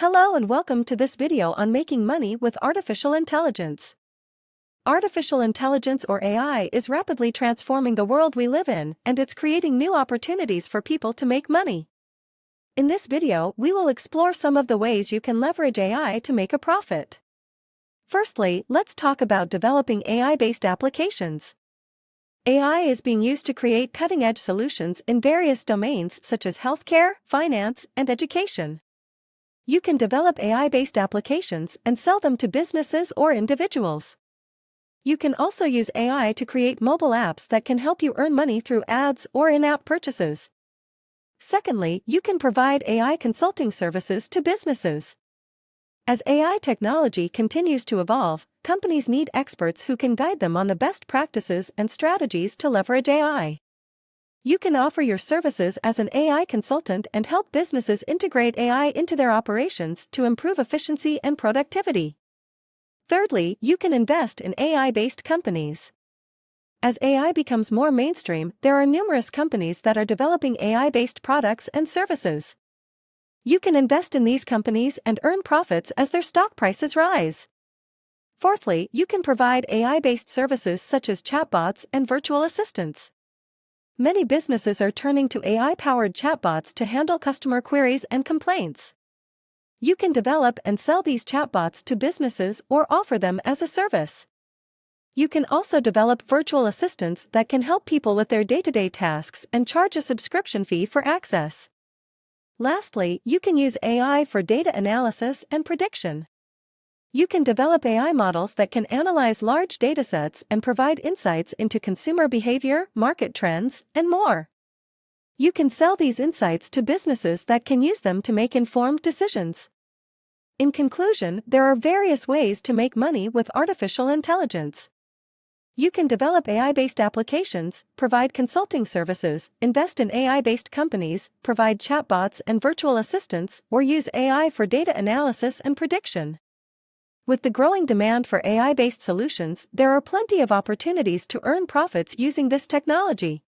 Hello and welcome to this video on making money with artificial intelligence. Artificial intelligence or AI is rapidly transforming the world we live in and it's creating new opportunities for people to make money. In this video, we will explore some of the ways you can leverage AI to make a profit. Firstly, let's talk about developing AI-based applications. AI is being used to create cutting-edge solutions in various domains such as healthcare, finance, and education. You can develop AI-based applications and sell them to businesses or individuals. You can also use AI to create mobile apps that can help you earn money through ads or in-app purchases. Secondly, you can provide AI consulting services to businesses. As AI technology continues to evolve, companies need experts who can guide them on the best practices and strategies to leverage AI. You can offer your services as an AI consultant and help businesses integrate AI into their operations to improve efficiency and productivity. Thirdly, you can invest in AI-based companies. As AI becomes more mainstream, there are numerous companies that are developing AI-based products and services. You can invest in these companies and earn profits as their stock prices rise. Fourthly, you can provide AI-based services such as chatbots and virtual assistants. Many businesses are turning to AI-powered chatbots to handle customer queries and complaints. You can develop and sell these chatbots to businesses or offer them as a service. You can also develop virtual assistants that can help people with their day-to-day tasks and charge a subscription fee for access. Lastly, you can use AI for data analysis and prediction. You can develop AI models that can analyze large datasets and provide insights into consumer behavior, market trends, and more. You can sell these insights to businesses that can use them to make informed decisions. In conclusion, there are various ways to make money with artificial intelligence. You can develop AI-based applications, provide consulting services, invest in AI-based companies, provide chatbots and virtual assistants, or use AI for data analysis and prediction. With the growing demand for AI-based solutions, there are plenty of opportunities to earn profits using this technology.